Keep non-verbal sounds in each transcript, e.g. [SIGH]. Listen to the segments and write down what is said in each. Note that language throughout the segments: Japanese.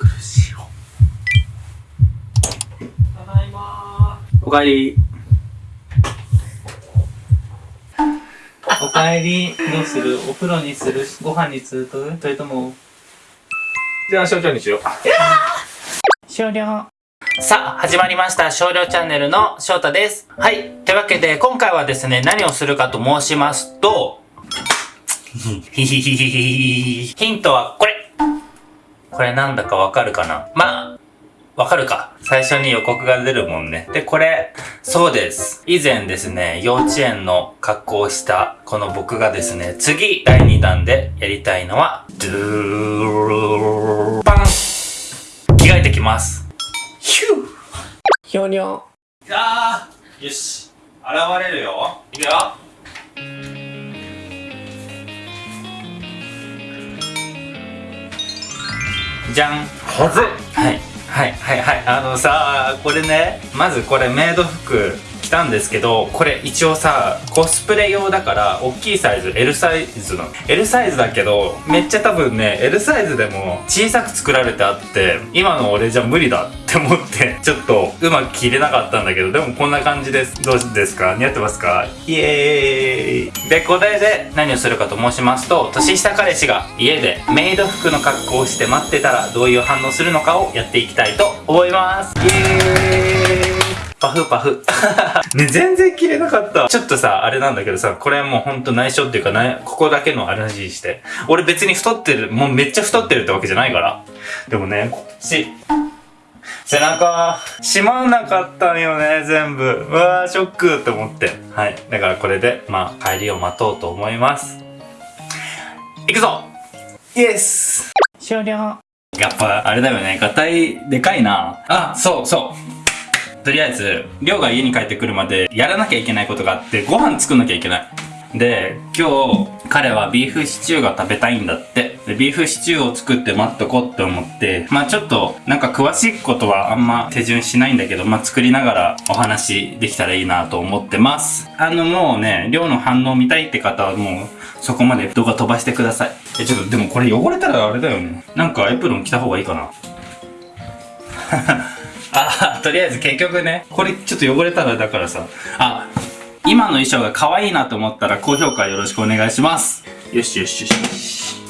苦しいよただいまおかえりおかえりどうする？お風呂にする？ご飯にする？とそれとも。じゃあ、少々にしよう。終了さあ、始まりました。少量チャンネルの翔太です。はい。というわけで、今回はですね、何をするかと申しますと、[LAUGHS] ヒヒヒヒヒ。ヒントはこれこれなんだかわかるかな？まあ、わかるか。最初に予告が出るもんね。で、これ、そうです。以前ですね、幼稚園の格好をしたこの僕がですね、次、第2弾でやりたいのは、ドゥーパン着替えてきます。ヒューひょにょ。あーよし現れるよいくよじゃん。はず。はい。はい。はい。はい。あのさこれね。まずこれメイド服着たんですけどこれ一応さコスプレ用だから大きいサイズ L サイズなの。L サイズだけどめっちゃ多分ね L サイズでも小さく作られてあって今の俺じゃ無理だって思ってちょっとうまく着れなかったんだけどでもこんな感じです。どうですか？似合ってますか？イエーイ。でこれで何をするかと申しますと年下彼氏が家でメイド服の格好をして待ってたらどういう反応するのかをやっていきたいと思います。イエーイパフパフ。[LAUGHS] ね、全然着れなかった。ちょっとさ、あれなんだけどさ、これもうほんと内緒っていうか、なここだけの話して。俺別に太ってる、もうめっちゃ太ってるってわけじゃないから。でもね、こっち。背中、閉まんなかったんよね、全部。うわー、ショックって思って。はい。だからこれで、まあ、帰りを待とうと思います。行くぞイエス終了。やっぱ、あれだよね。ガタイ、でかいな。あ、そうそう。とりあえず、りょうが家に帰ってくるまでやらなきゃいけないことがあって、ご飯作んなきゃいけない。で、今日、彼はビーフシチューが食べたいんだって。で、ビーフシチューを作って待っとこうって思って、まあちょっと、なんか詳しいことはあんま手順しないんだけど、まあ作りながらお話できたらいいなと思ってます。あのもうね、りょうの反応見たいって方はもう、そこまで動画飛ばしてください。え、ちょっと、でもこれ汚れたらあれだよね。なんかエプロン着た方がいいかな。あ、とりあえず結局ね、これちょっと汚れたらだからさ、あ、今の衣装が可愛いなと思ったら高評価よろしくお願いします。よしよしよしよし。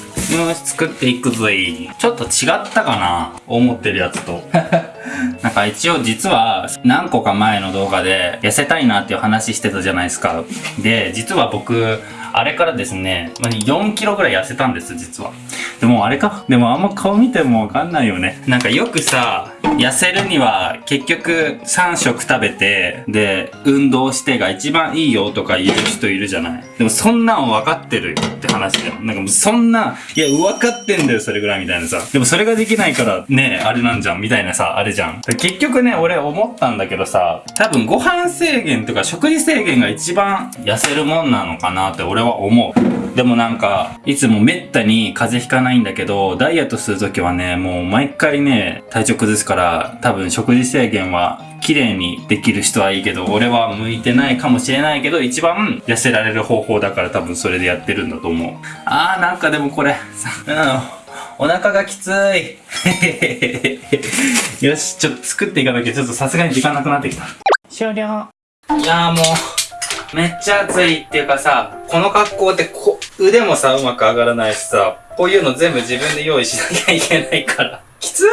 作っていくぜ。ちょっと違ったかな思ってるやつと。[LAUGHS] なんか一応実は何個か前の動画で痩せたいなっていう話してたじゃないですか。で、実は僕、あれからですね、4キロぐらい痩せたんです、実は。でもあれかでもあんま顔見てもわかんないよね。なんかよくさ、痩せるには結局3食食べて、で、運動してが一番いいよとか言う人いるじゃない。でもそんなん分かってるよって話だよ。なんかもうそんな、いや、分かってんだよ、それぐらいみたいなさ。でもそれができないから、ねあれなんじゃん、みたいなさ、あれじゃん。結局ね、俺思ったんだけどさ、多分ご飯制限とか食事制限が一番痩せるもんなのかなって俺は思う。でもなんか、いつもめったに風邪ひかないんだけど、ダイエットするときはね、もう毎回ね、体調崩すから、多分食事制限は綺麗にできる人はいいけど、俺は向いてないかもしれないけど、一番痩せられる方法だから多分それでやってるんだと思う。あー、なんかでもこれ、さ、うん、お腹がきつい。[LAUGHS] よし、ちょっと作っていかなきゃ、ちょっとさすがに時間なくなってきた。終了。いやーもう、めっちゃ暑いっていうかさ、この格好でこ、腕もさ、うまく上がらないしさ、こういうの全部自分で用意しなきゃいけないから。きつい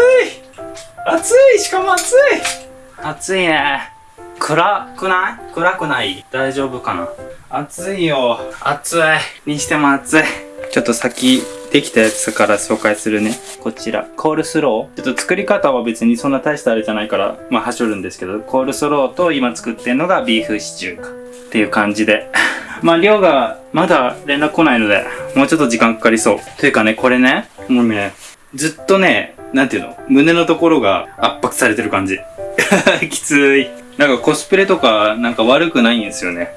暑いしかも暑い暑いね。暗くない？暗くない？大丈夫かな？暑いよ。暑い。にしても暑い。ちょっと先、できたやつから紹介するね。こちら、コールスロー。ちょっと作り方は別にそんな大したあれじゃないから、まあ、はしょるんですけど、コールスローと今作ってるのがビーフシチューか。っていう感じで。まあ、量がまだ連絡来ないので、もうちょっと時間かかりそう。というかね、これね、もうね、ずっとね、なんていうの胸のところが圧迫されてる感じ。[LAUGHS] きつい。なんかコスプレとかなんか悪くないんですよね。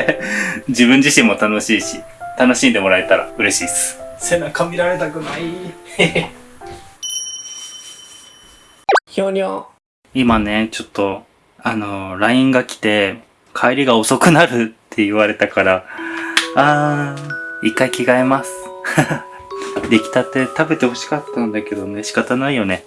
[LAUGHS] 自分自身も楽しいし、楽しんでもらえたら嬉しいです。背中見られたくない。ひょにょ。今ね、ちょっと、あの、LINE が来て、帰りが遅くなるって言われたから、あー、一回着替えます。[LAUGHS] 出来たて食べて欲しかったんだけどね、仕方ないよね。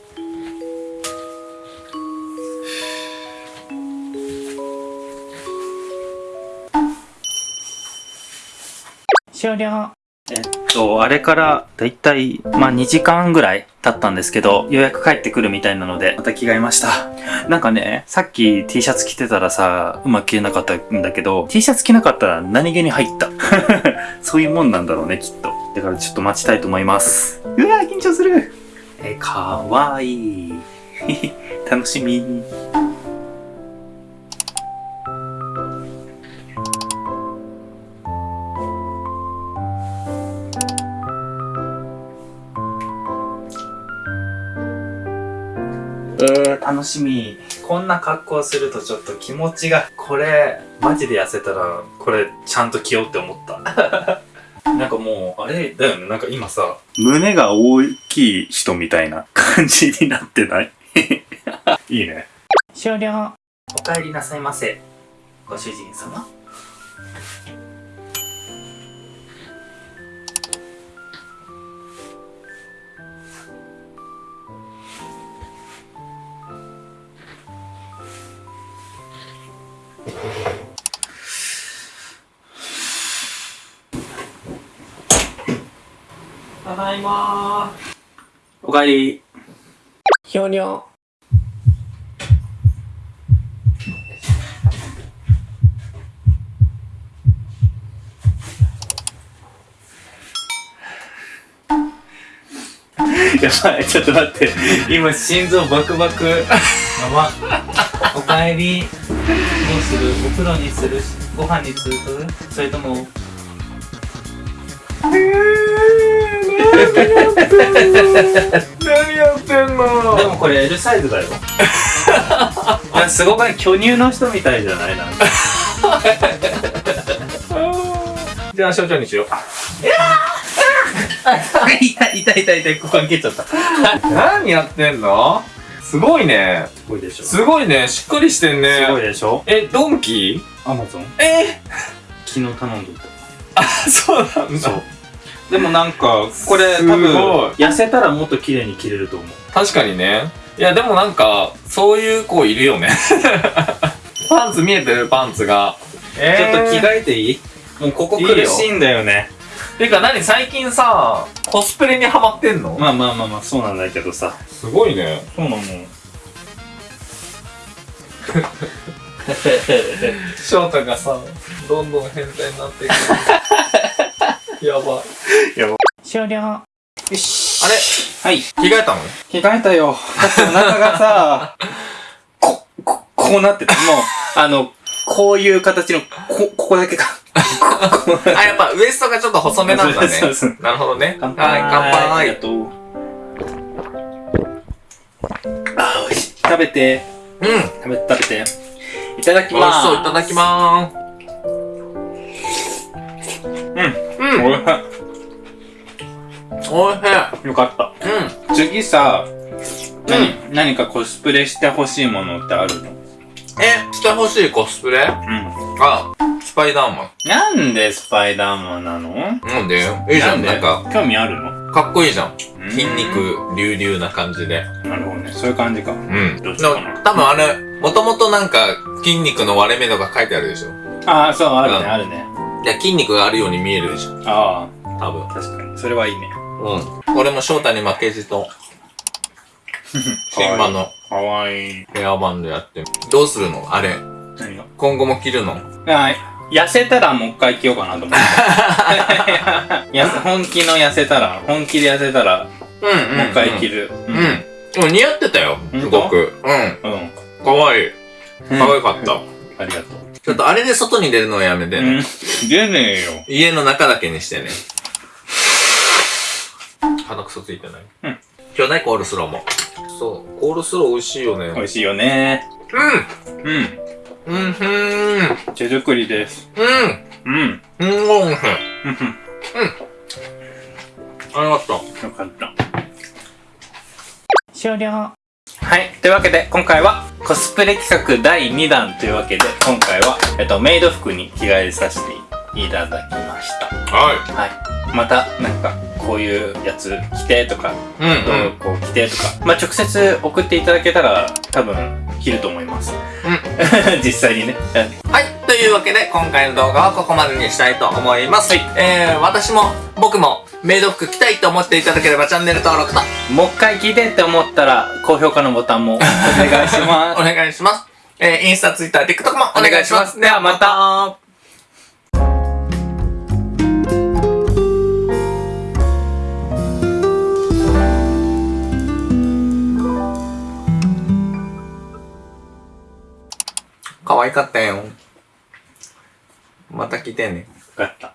終了。えっと、あれからだいたい、まあ2時間ぐらい経ったんですけど、ようやく帰ってくるみたいなので、また着替えました。[LAUGHS] なんかね、さっき T シャツ着てたらさ、うまく着れなかったんだけど、T シャツ着なかったら何気に入った。[LAUGHS] そういうもんなんだろうね、きっと。だからちょっと待ちたいと思います。うわー、緊張する。え、かわいい。[LAUGHS] 楽しみ。楽しみ。こんな格好するとちょっと気持ちが、これ、マジで痩せたら、これ、ちゃんと着ようって思った。[LAUGHS] なんかもう、あれ？だよね。なんか今さ、胸が大きい人みたいな感じになってない？[LAUGHS] いいね。終了。お帰りなさいませ。ご主人様。ただいまお帰り。ひょにょ。やばい、ちょっと待って。今、心臓バクバク。やば。おかえり。どうするお風呂にするご飯にするそれとも。何やってんの？でもこれ L サイズだよ。[LAUGHS] すごくね、巨乳の人みたいじゃないなんか。[LAUGHS] じゃあ、少々にしよう。[LAUGHS] 痛い痛い痛い痛い、ここに蹴っちゃった。す何やってんの？すごいね。ごいでしょ。すすごいね。しっかりしてんね。ごいでしょえ、ドンキアマゾンえ？昨日頼んであ、そうなんだ。そう。でもなんか、これ多分、痩せたらもっと綺麗に着れると思う。確かにね。いや、でもなんか、そういう子いるよね。[LAUGHS] パンツ見えてる？パンツが。えちょっと着替えていい？もうここ苦しいんだよね。てか何最近さ、コスプレにハマってんの？まあまあまあまあ、そうなんだけどさ。すごいね。そうなの。翔太がさ、どんどん変態になっていく。[LAUGHS] やばい。終了。あれ？はい。着替えたの？着替えたよ。だってお腹がさ、こ、こ、こうなってた。もう、あの、こういう形の、こ、ここだけか。あ、やっぱウエストがちょっと細めなんだね。そうそうなるほどね。乾はい、乾ありが杯。とう。あ、美味しい。食べて。うん。美食べて、食べて。いただき味します。そう、いただきまーす。うん。うん。おいおいしい。よかった。うん。次さ、何、何かコスプレしてほしいものってあるの？え、してほしいコスプレ？うん。あ、スパイダーマなんでスパイダーマンなの？ン。なんで？いいじゃん、で？なんか、興味あるの？かっこいいじゃん。うん筋肉隆々な感じで。なるほどね。そういう感じか。うん。どっちかな？多分あれ、もともとなんか筋肉の割れ目とか書いてあるでしょ？ああ、そう、あるね、うんあるね。いや、筋肉があるように見えるでしょ。あ多分。あ、確かに。それはいいね。うん。俺も翔太に負けじと、シンバのかわいい。ヘアバンドやって。どうするの？あれ。何が？今後も着るの？あ痩せたらもう一回着ようかなと思って。[LAUGHS] 本気の痩せたら、本気で痩せたら、うんもう一回着る。うん。うん。でも似合ってたよ。すごく。うん。うん。うん。かわいい。かわいかった。ありがとう。ちょっとあれで外に出るのはやめてね。うん。出ねえよ。家の中だけにしてね。鼻くそついてない？うん。今日ないコールスローも。そう。コールスロー美味しいよね。美味しいよね。うんうん。うんふーん。手作りです。うん。うん。うん、おいしい。うん。ありがとう。よかった。終了。はい。というわけで、今回はコスプレ企画第2弾というわけで、今回は、えっと、メイド服に着替えさせていただきました。はい。はい。また、なんか、こういうやつ着てとか、うんうん。こう着てとか、まあ、直接送っていただけたら多分着ると思います。[LAUGHS] 実際にね。はい。というわけで、今回の動画はここまでにしたいと思います。はいえー、私も、僕も、メイド服着たいと思っていただければチャンネル登録と、もう一回聞いてって思ったら、高評価のボタンもお願いしま [LAUGHS] お願いします。えー、インスタ、ツイッター、TikTok もお願いします。お願いしますではまたた。可愛かったよ。また来てね。よ。かった。